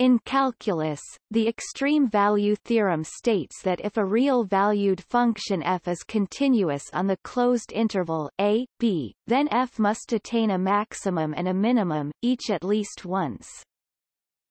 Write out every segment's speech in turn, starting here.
In calculus, the extreme value theorem states that if a real-valued function f is continuous on the closed interval a, b, then f must attain a maximum and a minimum, each at least once.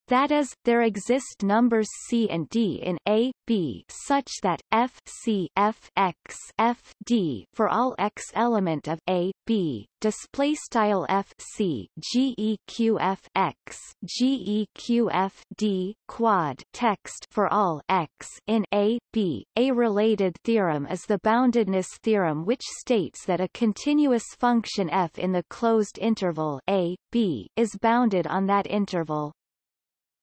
That is, there exist numbers c and d in A, B such that f c f x f d for all x element of A, B, display style f c g e q f x g e q f d quad text for all x in A, B. A related theorem is the boundedness theorem which states that a continuous function f in the closed interval A, B is bounded on that interval.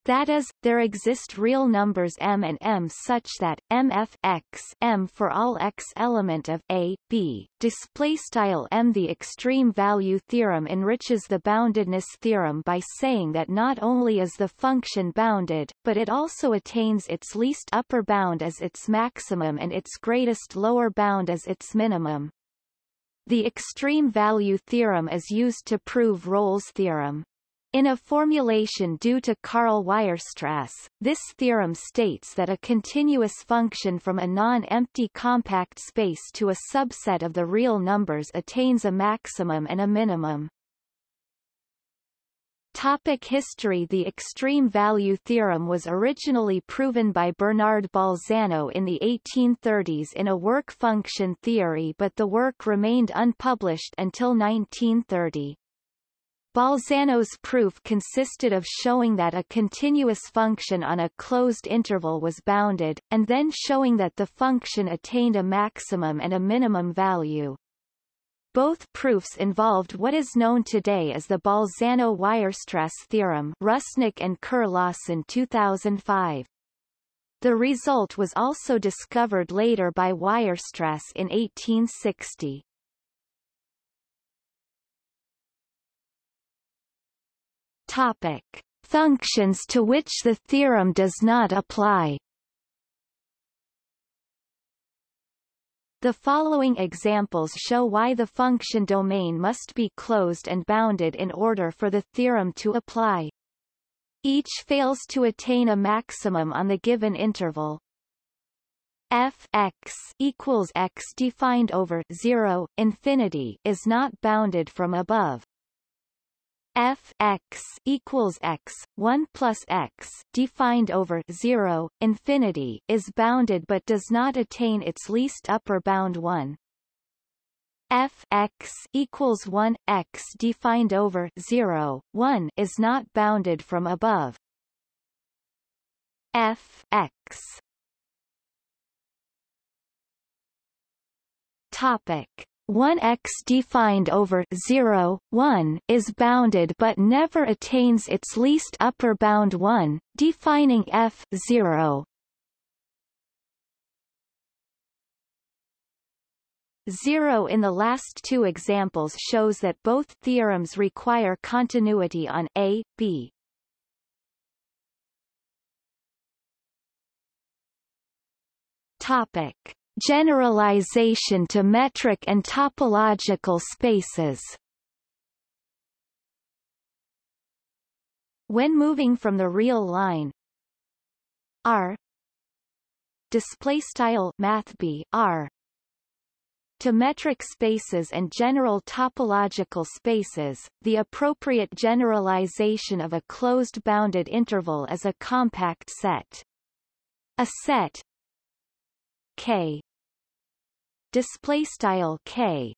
That is, there exist real numbers m and m such that mf x m for all x element of a, b. Display style m. The extreme value theorem enriches the boundedness theorem by saying that not only is the function bounded, but it also attains its least upper bound as its maximum and its greatest lower bound as its minimum. The extreme value theorem is used to prove Rolle's theorem. In a formulation due to Karl Weierstrass, this theorem states that a continuous function from a non-empty compact space to a subset of the real numbers attains a maximum and a minimum. Topic history The extreme value theorem was originally proven by Bernard Bolzano in the 1830s in a work function theory but the work remained unpublished until 1930. Bolzano's proof consisted of showing that a continuous function on a closed interval was bounded, and then showing that the function attained a maximum and a minimum value. Both proofs involved what is known today as the Bolzano-Weierstrass theorem Rusnak and Kerr-Lawson 2005. The result was also discovered later by Weierstrass in 1860. Topic. Functions to which the theorem does not apply The following examples show why the function domain must be closed and bounded in order for the theorem to apply. Each fails to attain a maximum on the given interval. f x equals x defined over 0 infinity is not bounded from above f x equals x 1 plus x defined over 0 infinity is bounded but does not attain its least upper bound 1 f x equals 1 x defined over 0 1 is not bounded from above. F x. Topic 1x defined over 0, 1 is bounded but never attains its least upper bound 1, defining f 0. 0 in the last two examples shows that both theorems require continuity on A, B. Topic Generalization to metric and topological spaces When moving from the real line R display style math B R to metric spaces and general topological spaces, the appropriate generalization of a closed bounded interval is a compact set. A set K display style k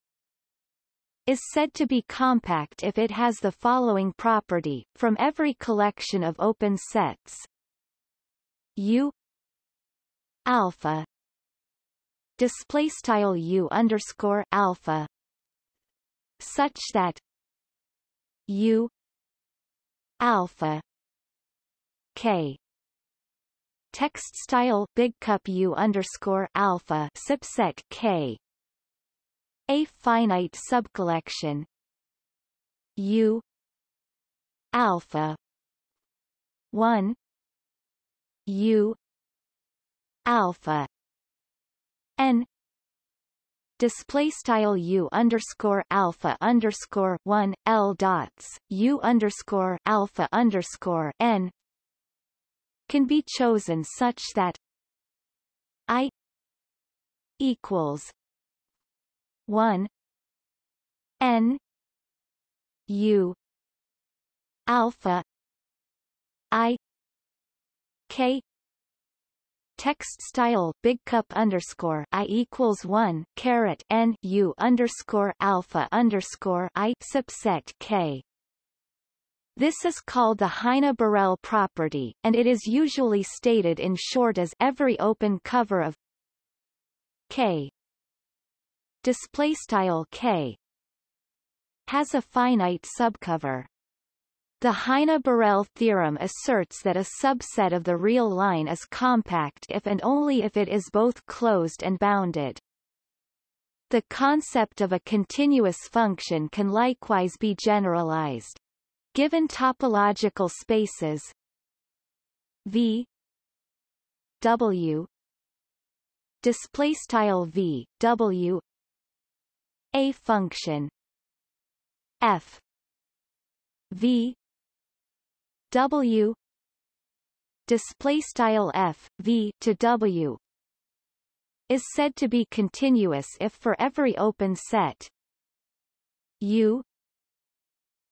is said to be compact if it has the following property from every collection of open sets. U alpha display style u underscore alpha such that u alpha k text style big cup u underscore alpha subset k. A finite subcollection. U. Alpha. 1 u. Alpha. N. Display style u underscore alpha underscore 1 l dots u underscore alpha underscore n can be chosen such that I equals 1 n u alpha i k text style big cup underscore i equals one caret n u underscore alpha underscore i subset k. This is called the Heine-Borel property, and it is usually stated in short as every open cover of k display style k has a finite subcover. The Heine-Borel theorem asserts that a subset of the real line is compact if and only if it is both closed and bounded. The concept of a continuous function can likewise be generalized. Given topological spaces. V W display style V W a function f V W display style f v to w is said to be continuous if for every open set. U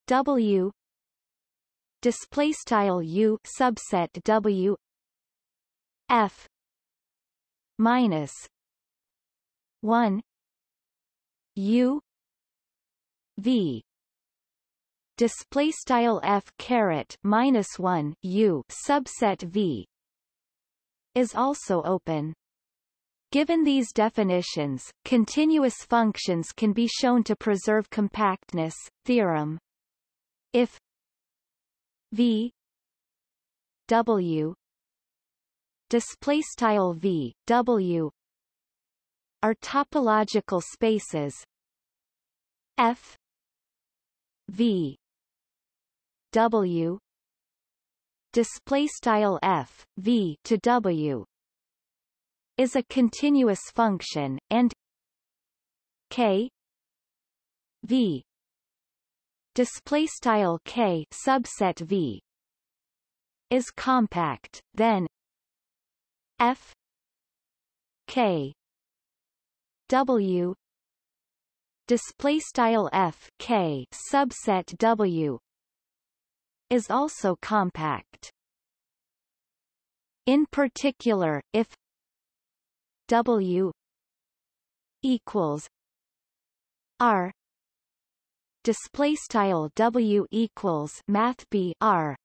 w display style u subset w. F. minus 1 u v. Display style f caret minus 1 u subset v. Is also open. Given these definitions, continuous functions can be shown to preserve compactness. Theorem. If v. W. Display style v. W. Are topological spaces. F. V. W. Display style f v to W. Is a continuous function and k. V display style k subset v is compact then f k w display style f k subset w is also compact. In particular, if W equals R display style W equals math B R.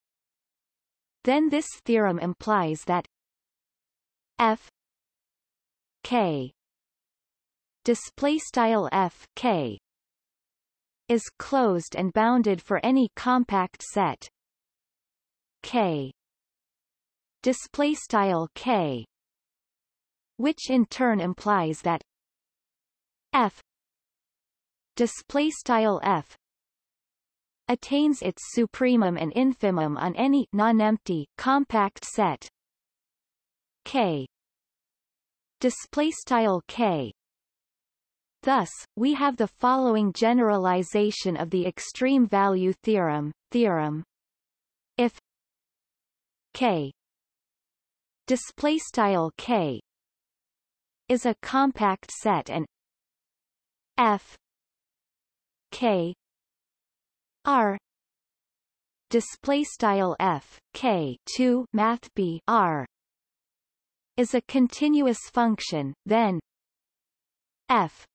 Then this theorem implies that F K display style F K is closed and bounded for any compact set. K display style K which in turn implies that F display style F attains its supremum and infimum on any non-empty compact set K display style K Thus, we have the following generalization of the extreme value theorem. Theorem if K display style K is a compact set and F K. R. Display style F. K. 2 math B. R. is a continuous function then F.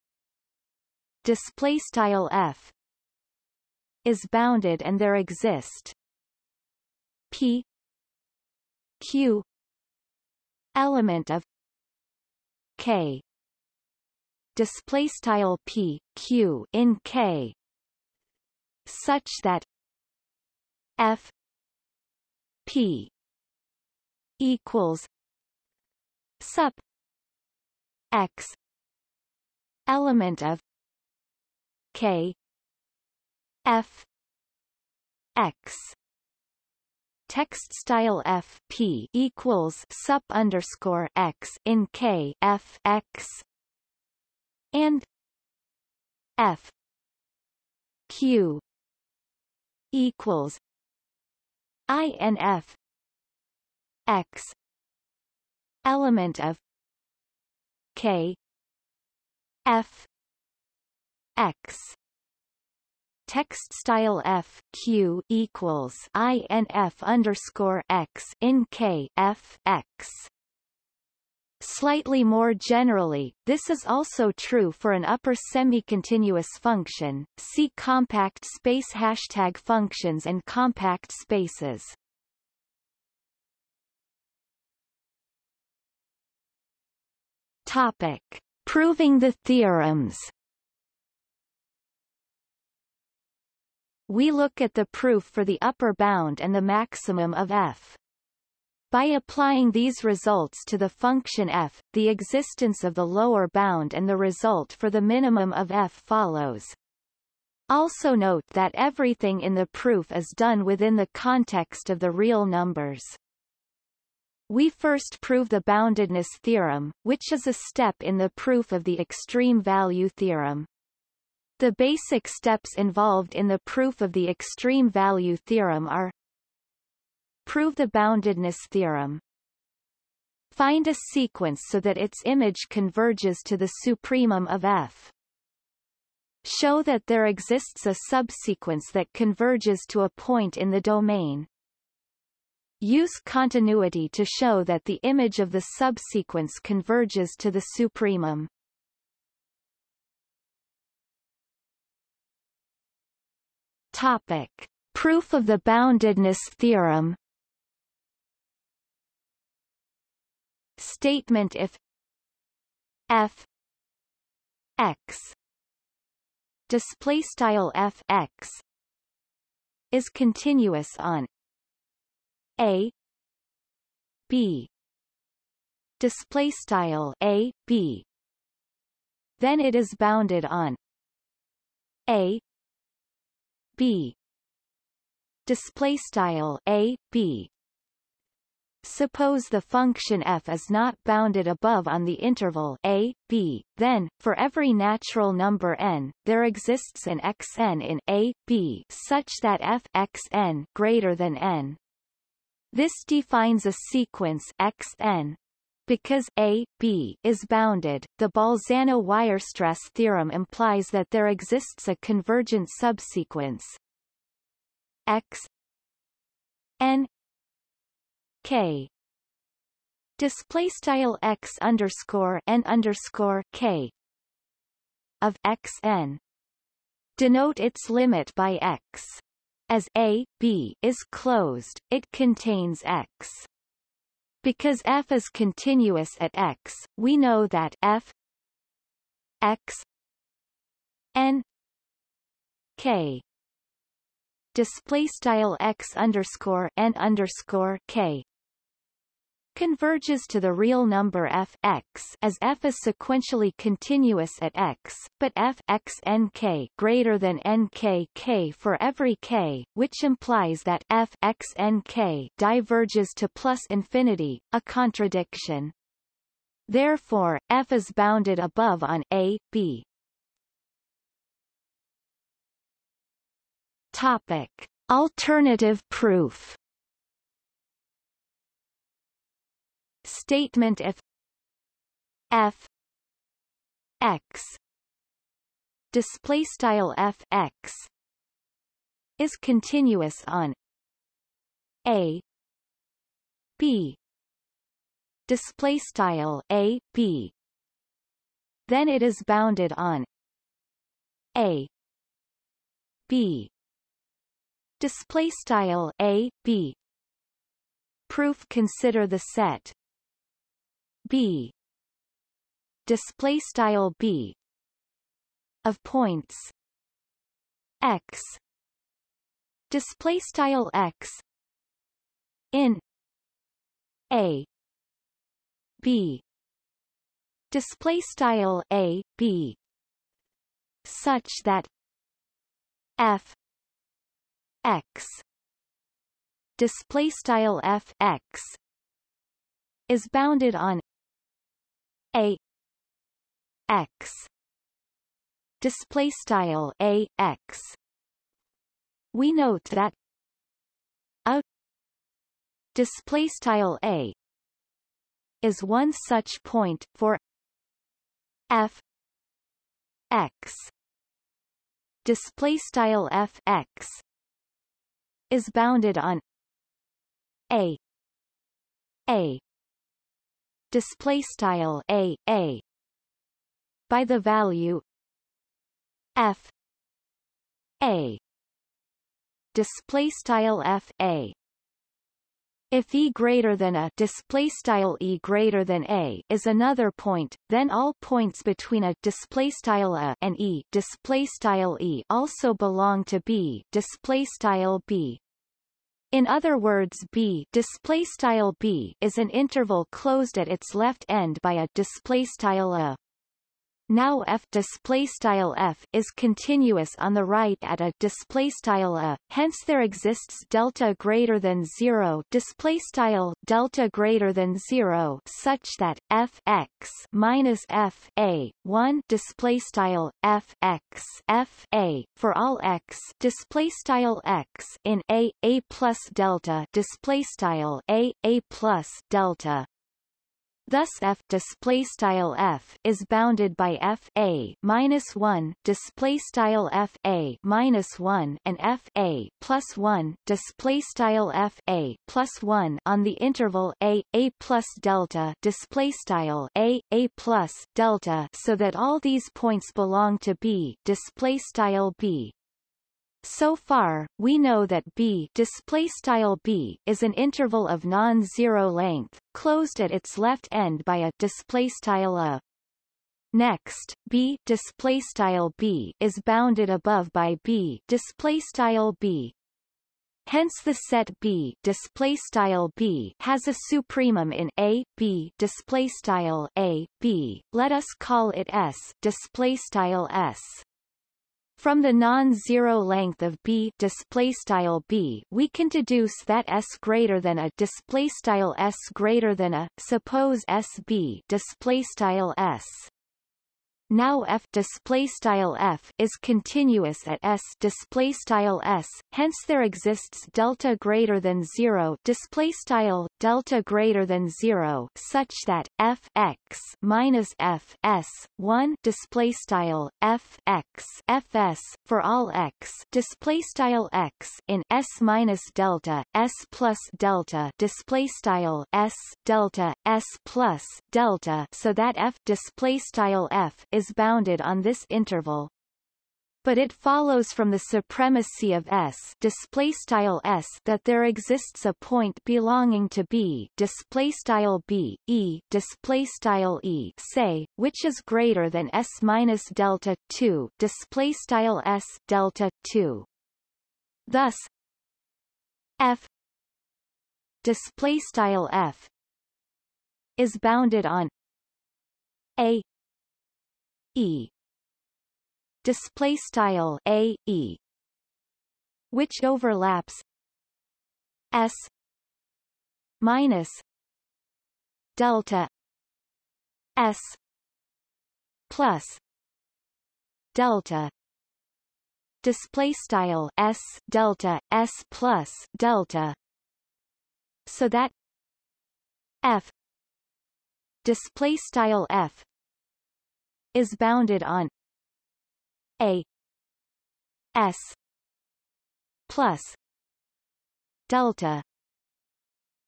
Display style f is bounded and there exist p q element of k display style p q in k such that f p equals sup x element of K F X. Text style f p equals sup underscore x in k f x and f q equals inf x element of k f x. Text style f q equals inf underscore x in k f x Slightly more generally, this is also true for an upper semi-continuous function. See compact space hashtag functions and compact spaces. Topic: Proving the theorems. We look at the proof for the upper bound and the maximum of f. By applying these results to the function f, the existence of the lower bound and the result for the minimum of f follows. Also note that everything in the proof is done within the context of the real numbers. We first prove the boundedness theorem, which is a step in the proof of the extreme value theorem. The basic steps involved in the proof of the extreme value theorem are Prove the boundedness theorem. Find a sequence so that its image converges to the supremum of F. Show that there exists a subsequence that converges to a point in the domain. Use continuity to show that the image of the subsequence converges to the supremum. Topic. Proof of the boundedness theorem statement if f x display style f x is continuous on a b display style a b then it is bounded on a b display style a b Suppose the function f is not bounded above on the interval a, b, then, for every natural number n, there exists an xn in a, b such that f xn greater than n. This defines a sequence xn. Because a, b is bounded, the Bolzano-Weierstrass theorem implies that there exists a convergent subsequence x n k. Display style x underscore n underscore k. Of x n. Denote its limit by x. As a b is closed it contains x. Because f is continuous at x we know that f x n k. Display style x underscore n underscore k converges to the real number f x as f is sequentially continuous at x, but f x n k greater than n k k for every k, which implies that f x n k diverges to plus infinity, a contradiction. Therefore, f is bounded above on a, b. Topic. Alternative proof statement if f x display style f x is continuous on a b display style a b then it is bounded on a b display style a b. Proof consider the set b. Display style b. Of points. X. Display style x. In. A. B. Display style a b. Such that f. X. Display style f x. Is bounded on a. X. Display style a x. We note that a display style a is one such point for f x. Display style f x is bounded on a. A display style a a. By the value f a. Display style f a. If e greater than a display style e greater than a is another point, then all points between a display style a and e display style e also belong to b display style b. In other words, b display style b is an interval closed at its left end by a display style a. Now f display style f is continuous on the right at a display style a. Hence there exists delta greater than zero display style delta greater than zero such that f x minus f a one display style f x f a for all x display style x in a a plus delta display style a a plus delta Thus f display style f is bounded by f a minus one display style f a minus one and f a plus one display style f a plus one on the interval a a plus delta display style a a plus delta, so that all these points belong to b display style b so far, we know that B display style B is an interval of non-zero length, closed at its left end by a display style a. Next, B display style B is bounded above by B display style B. Hence the set B display style B has a supremum in A B display style A B. Let us call it S display style S. From the non-zero length of b display style b, we can deduce that s greater than a display style s greater than a suppose sb display style s. Now f display style f is continuous at s display style s. Hence there exists delta greater than zero display style delta greater than zero such that f x minus f s one display style f x fs for all x display style x in s minus delta s plus delta display style s delta s plus delta so that f display style f is bounded on this interval but it follows from the supremacy of S display style S that there exists a point belonging to B display style B E display style E say which is greater than S minus delta 2 display style S delta 2 thus F display style F is bounded on a e display style a e which overlaps s minus delta s plus delta. Display style s delta s plus delta. So that f display style f is bounded on a. S. Plus. Delta.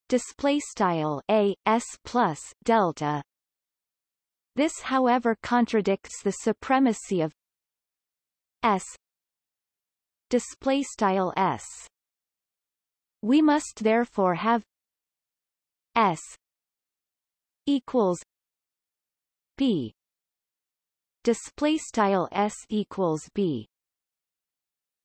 Display style a s plus delta. This however contradicts the supremacy of s. Display style s. We must therefore have s equals b display style s equals b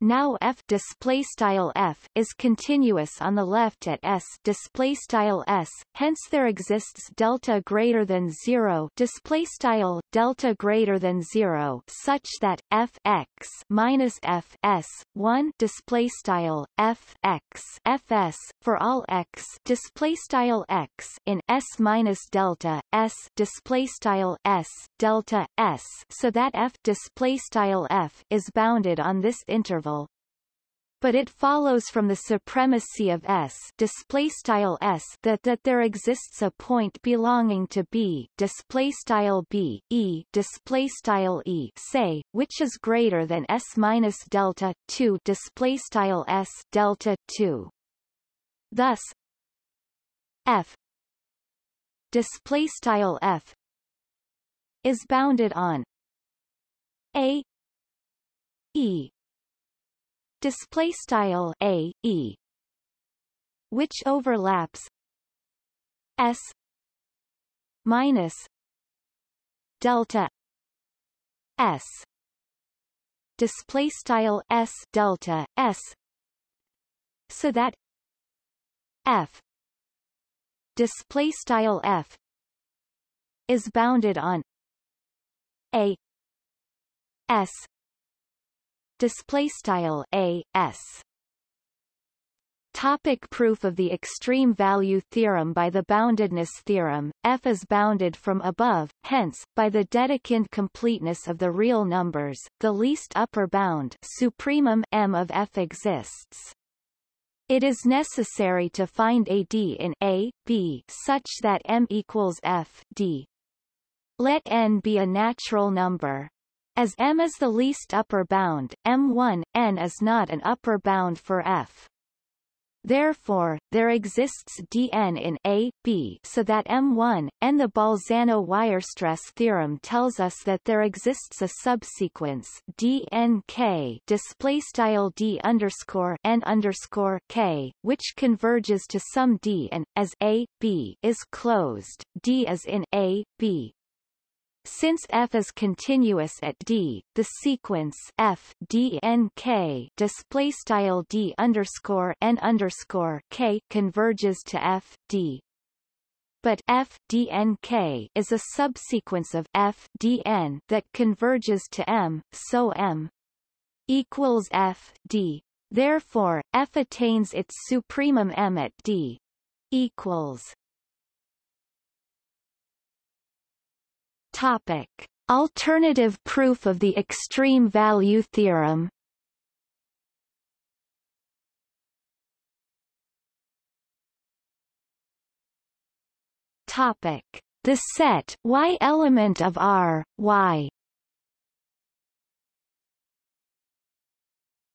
now f display style f is continuous on the left at s display style s hence there exists delta greater than 0 display style delta greater than 0 such that f x minus f s 1 display style f x fs for all x display style x in s minus delta s display style s delta s so that f display style f is bounded on this interval but it follows from the supremacy of S display style S that that there exists a point belonging to B display style B E display style E say which is greater than S minus delta 2 display style S delta 2 thus F display style F is bounded on A E display style a e which overlaps s minus delta s. Display style s delta s so that f display style f is bounded on a s display style a s Topic proof of the extreme value theorem By the boundedness theorem, f is bounded from above, hence, by the Dedekind completeness of the real numbers, the least upper bound supremum m of f exists. It is necessary to find a d in A, B such that m equals f d. Let n be a natural number. As m is the least upper bound, m1, n is not an upper bound for f. Therefore, there exists Dn in A, B so that M1, and the Bolzano-Weierstrass theorem tells us that there exists a subsequence Dnk D underscore N underscore K, which converges to some D and, as A, B is closed, D is in A, B, since f is continuous at d, the sequence f d n k display style d underscore n underscore k converges to f d. But f d n k is a subsequence of f d n that converges to m, so m equals f d. Therefore, f attains its supremum m at d equals Topic. Alternative proof of the extreme value theorem Topic. The set y element of R, y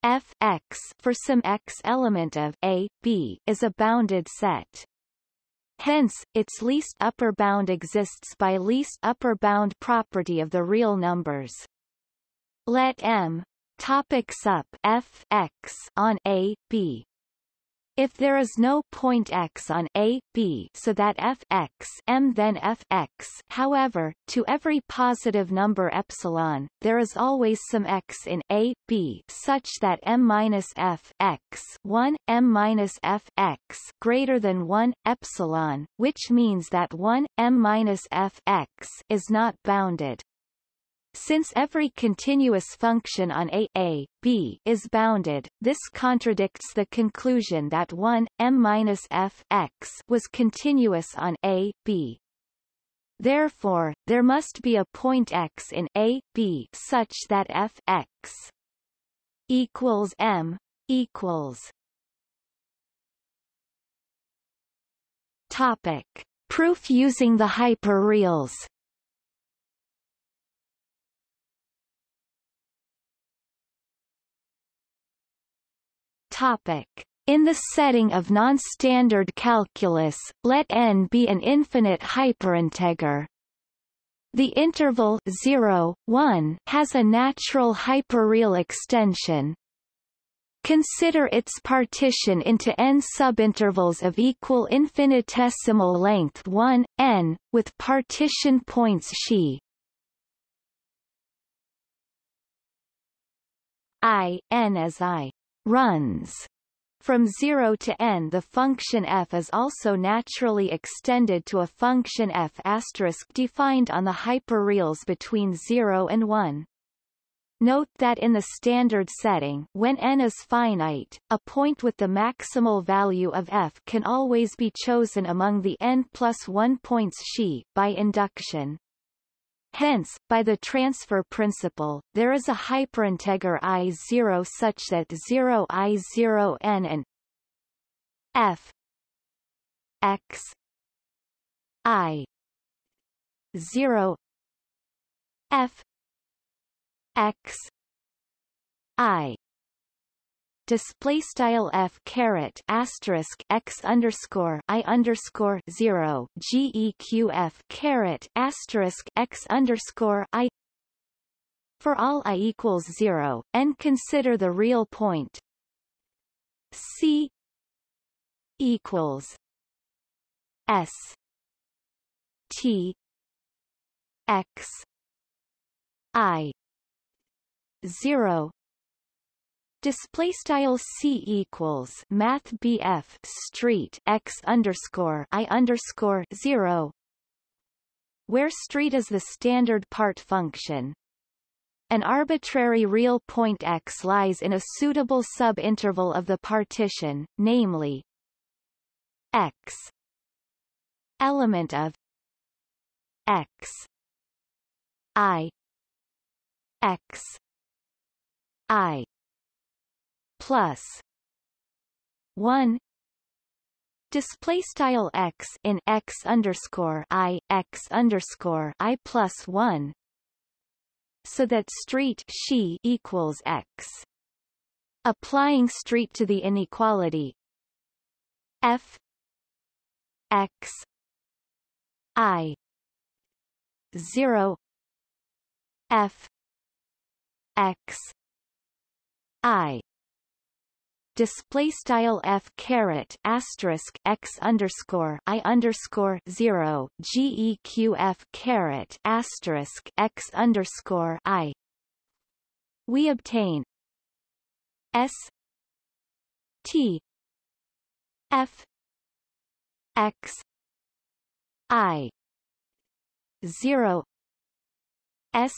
f x for some x element of a, b is a bounded set. Hence, its least upper bound exists by least upper bound property of the real numbers. Let M topic sup f x on A, B if there is no point x on a, b so that f x m then f x however, to every positive number epsilon, there is always some x in a, b such that m minus f x 1, m minus f x greater than 1, epsilon, which means that 1, m minus f x is not bounded. Since every continuous function on a, a b is bounded, this contradicts the conclusion that 1 m f x was continuous on a, b. Therefore, there must be a point x in a, b such that f x equals m equals Topic. Proof using the hyperreals Topic. In the setting of non-standard calculus, let n be an infinite hyperinteger. The interval 0, 1 has a natural hyperreal extension. Consider its partition into n subintervals of equal infinitesimal length 1, n, with partition points xi i, n as i runs. From 0 to n the function f is also naturally extended to a function f defined on the hyperreals between 0 and 1. Note that in the standard setting when n is finite, a point with the maximal value of f can always be chosen among the n plus 1 points xi, by induction. Hence, by the transfer principle, there is a hyperinteger I0 such that 0 I0 n and f x i 0 f x i display style f caret asterisk x underscore i underscore zero geq caret asterisk x underscore i. For all i equals zero and consider the real point. C equals s t x i zero Display style c equals Math BF Street x underscore i underscore zero, where street is the standard part function. An arbitrary real point x lies in a suitable subinterval of the partition, namely x element of x i x i plus 1 display style x in x underscore i x underscore i plus 1 so that street she equals x. Applying street to the inequality. F x i 0 f x i display style f caret asterisk x underscore i underscore zero geq caret asterisk x underscore i. We obtain s t f x i zero s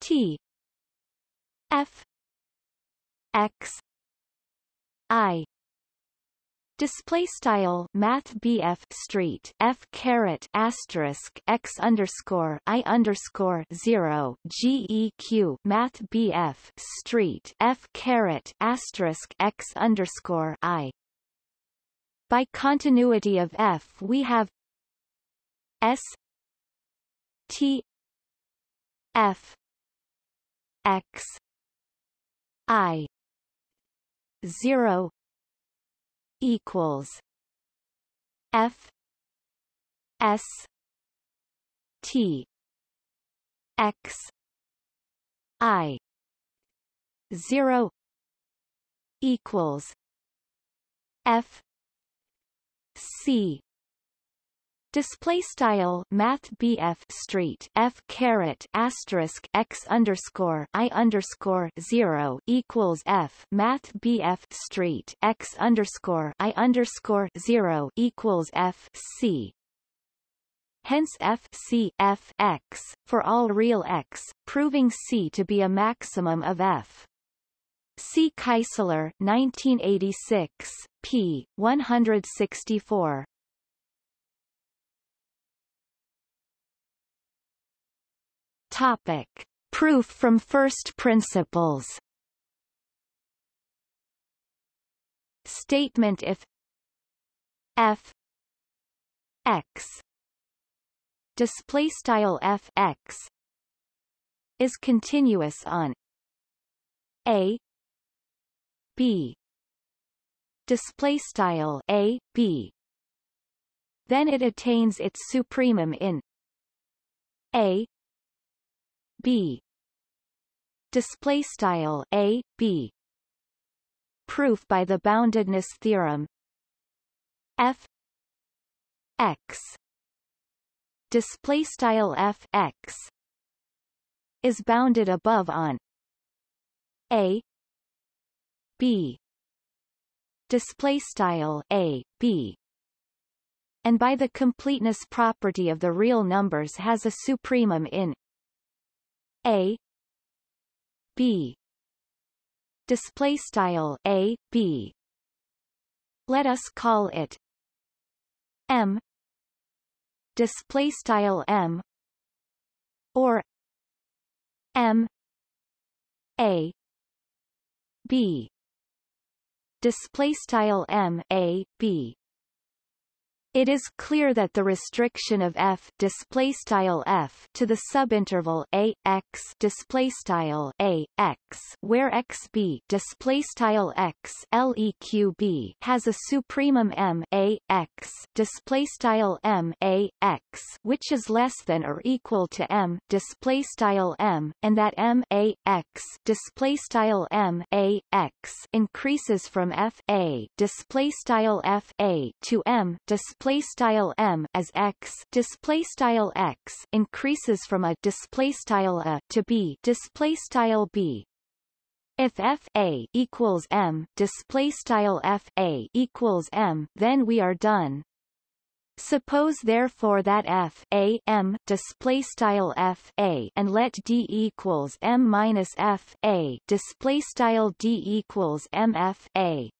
t f x I. Display style math BF street F caret asterisk X underscore I underscore zero GEQ math BF street F caret asterisk X underscore I. By continuity of F we have S T F X I 0 equals F S T X I 0 equals F C Display style Math BF Street F caret asterisk x underscore I underscore zero equals F Math BF Street x underscore I underscore zero equals F C Hence F C F x for all real x, proving C to be a maximum of F. C. Keisler 1986, p. 164. Topic. Proof from first principles. Statement if f x. Display style f x. Is continuous on a b. Display style a b. Then it attains its supremum in a b. Display style a b. Proof by the boundedness theorem. F. X. Display style f x. Is bounded above on a. B. Display style a b. And by the completeness property of the real numbers has a supremum in a. B. Display style a B. Let us call it M. Display style M. Or m. A. B. Display style m a b it is clear that the restriction of f display style f to the subinterval a x display style a x where x b display style x leq b has a supremum m a x display style m a x which is less than or equal to m display style m and that m a x display style m a x increases from f a display style f a to m display display style m as x display style x increases from a display style a to b display style b. If f a equals m display style f a equals m then we are done. Suppose therefore that f a m display style f a and let d equals m minus f a display style d equals m f a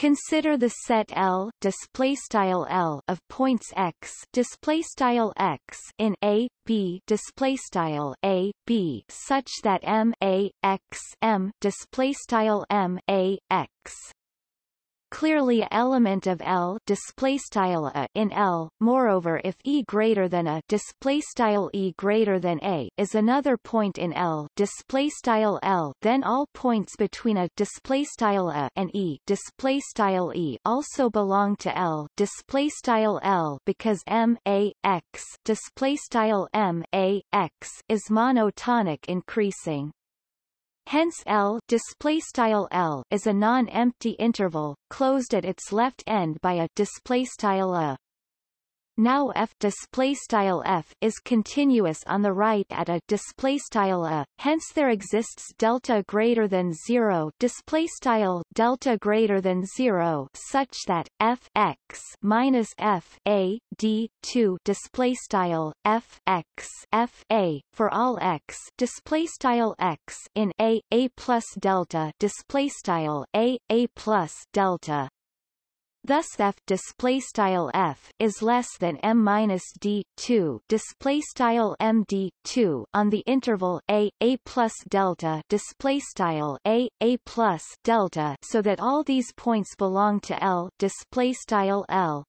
Consider the set L display style L of points x display style x in A B display style A B such that M A X M display style M A X clearly a element of L display style a in L. Moreover, if E greater than a display style E greater than a is another point in L display style L, then all points between a display style a and E display style E also belong to L display style L because M a x display style M a x is monotonic increasing. Hence L display style L is a non-empty interval closed at its left end by a display style a. Now f display style f is continuous on the right at a display style a. Hence there exists delta greater than zero display style delta greater than zero such that f x minus f a d two display style f x f a for all x display style x in a a plus delta display style a a plus delta Thus f display style f is less than m minus d 2 display style m d 2 on the interval a a plus delta. Display style a a plus delta, so that all these points belong to L. Display style L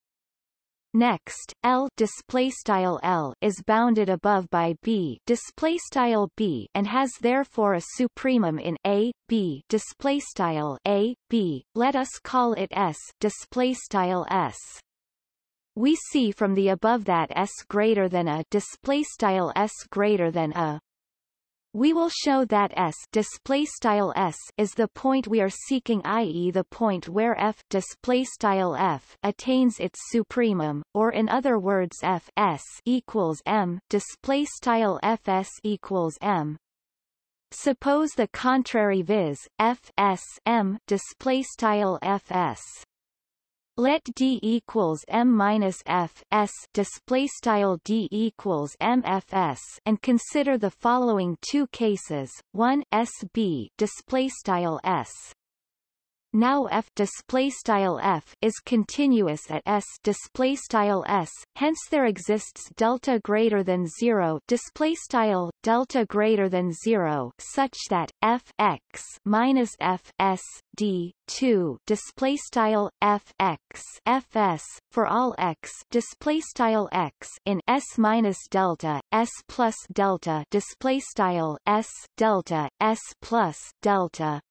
Next, L display style L is bounded above by B display style B and has therefore a supremum in A B display style A B. Let us call it S display style S. We see from the above that S greater than a display style S greater than a we will show that S display style S is the point we are seeking i.e. the point where F display style F attains its supremum or in other words F S equals M display style FS equals M Suppose the contrary viz F S M display style FS let D equals M minus F S display style D equals MFS and consider the following two cases. One SB display style S now f display style f is continuous at s display style s. Hence there exists delta greater than zero display style delta greater than zero such that f x minus f s d 2 display style f x f s for all x display style x in s minus delta s plus delta display style s delta s plus delta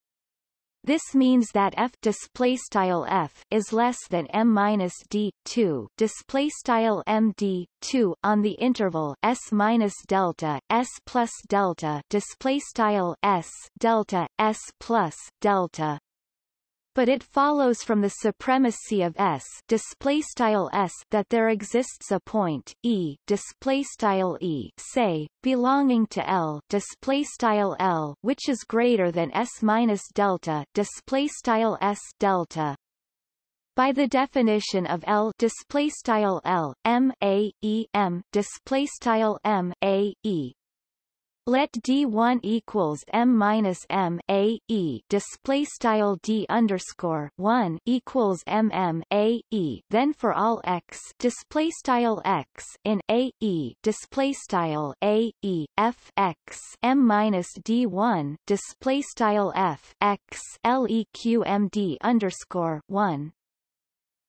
this means that f display style f is less than m minus d 2 display style m d 2 on the interval s minus delta s plus delta. Display style s delta s plus delta but it follows from the supremacy of S display style S that there exists a point E display style E say belonging to L display style L which is greater than S minus delta display style S delta. By the definition of L display style L M A E M display style M A E Let D1 equals M minus M A E. Display style D underscore one equals M M A E. Then for all x display style x in A E. Display style A E. F x. M minus D1 display style F x LEQ M D underscore one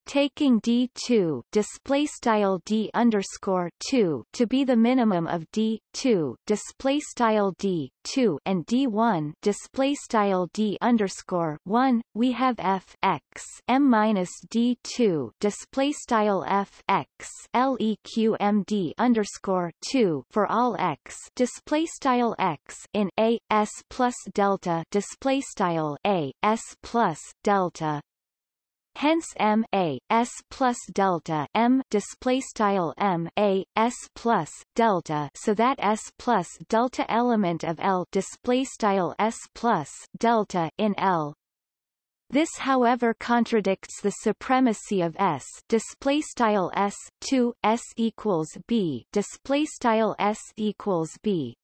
taking d2 display style d underscore 2 to be the minimum of d2 display style d2 and d1 display style d underscore 1 we have f x m minus d2 display style f x leq md underscore 2 for all x display style x in a s plus delta display style a s plus delta Hence M A S plus delta M display style M A S plus delta so that S plus delta element of L display style S plus delta in L. This however contradicts the supremacy of S display style S 2 S equals B display style S equals B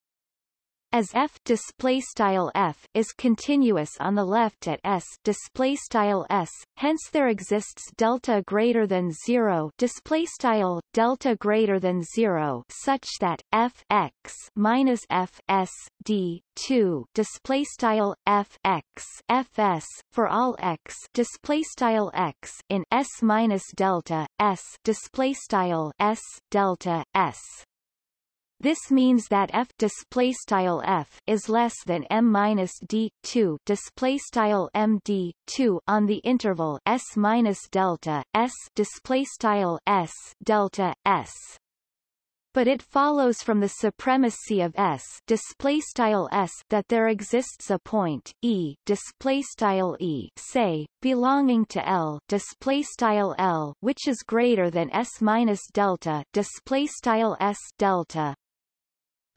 as f display style f is continuous on the left at s display style s hence there exists delta greater than 0 display style delta greater than 0 such that f x minus f s d 2 display style f x f s for all x display style x in s minus delta s display style s delta s this means that f display style f is less than m minus d 2 display style m d 2 on the interval s minus delta s display style s delta s. But it follows from the supremacy of S display style S that there exists a point E display style E say belonging to L display style L which is greater than S minus delta display style S delta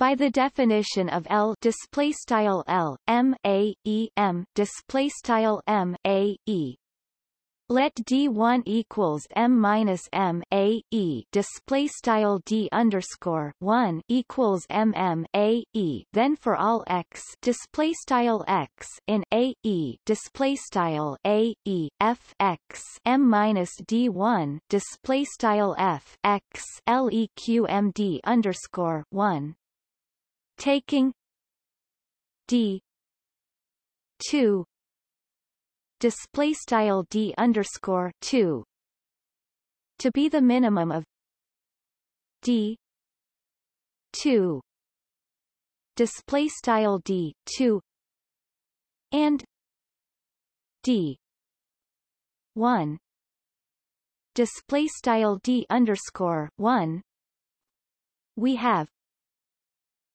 by the definition of L display style L M A E M display style M A E. Let D1 equals M minus M A E. Display style D underscore one equals M M A E. Then for all x display style x in A E. Display style A E F x. M minus D1 display style F x LEQ M D underscore one taking d 2 display style d underscore 2 to be the minimum of d 2 display style d 2 and d 1 display style d underscore 1 we have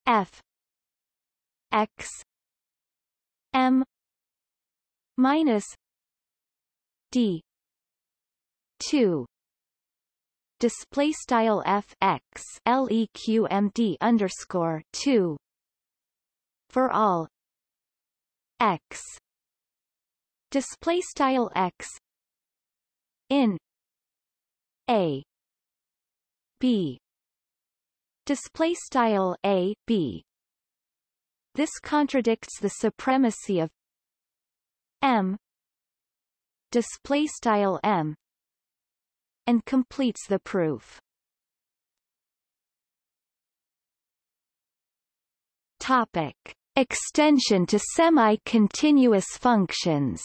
F. X. M. minus D. two. Display style f x leq underscore 2 for all. X. Display style x. In. A. B display style a b. This contradicts the supremacy of m display style m and completes the proof. Topic extension to semi-continuous functions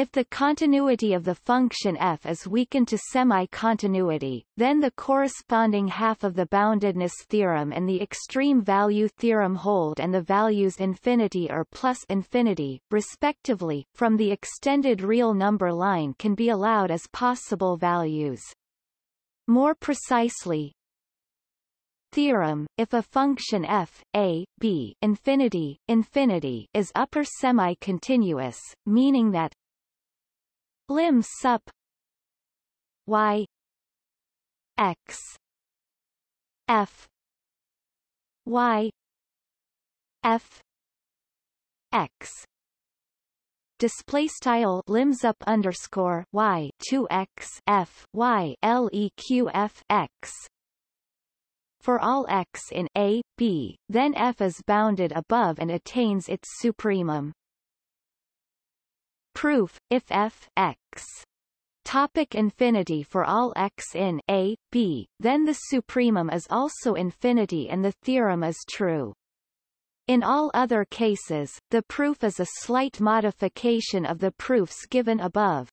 If the continuity of the function f is weakened to semi-continuity, then the corresponding half of the boundedness theorem and the extreme value theorem hold and the values infinity or plus infinity, respectively, from the extended real number line can be allowed as possible values. More precisely, theorem, if a function f, a, b infinity, infinity is upper semi-continuous, meaning that lim sup y. X. F. Y. F. X. Display style lim sup underscore y 2 x f y l e q f x. For all x in A, B, then f is bounded above and attains its supremum. Proof, if f x topic infinity for all x in A, B, then the supremum is also infinity and the theorem is true. In all other cases, the proof is a slight modification of the proofs given above.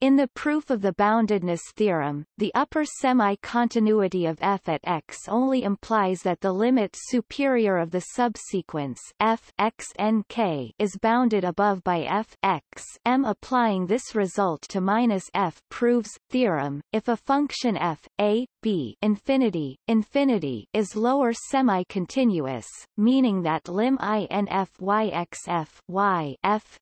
In the proof of the boundedness theorem, the upper semi-continuity of f at x only implies that the limit superior of the subsequence f x n k is bounded above by f x m. Applying this result to minus f proves theorem. If a function f a infinity infinity is lower semi-continuous, meaning that lim i n f y x f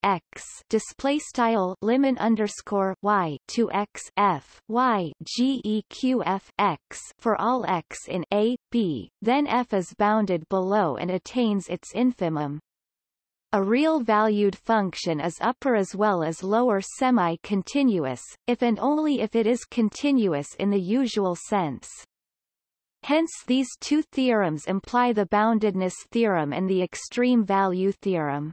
x display style lim underscore y to x f y g e q f x for all x in a b, then f is bounded below and attains its infimum. A real-valued function is upper as well as lower semi-continuous, if and only if it is continuous in the usual sense. Hence these two theorems imply the boundedness theorem and the extreme value theorem.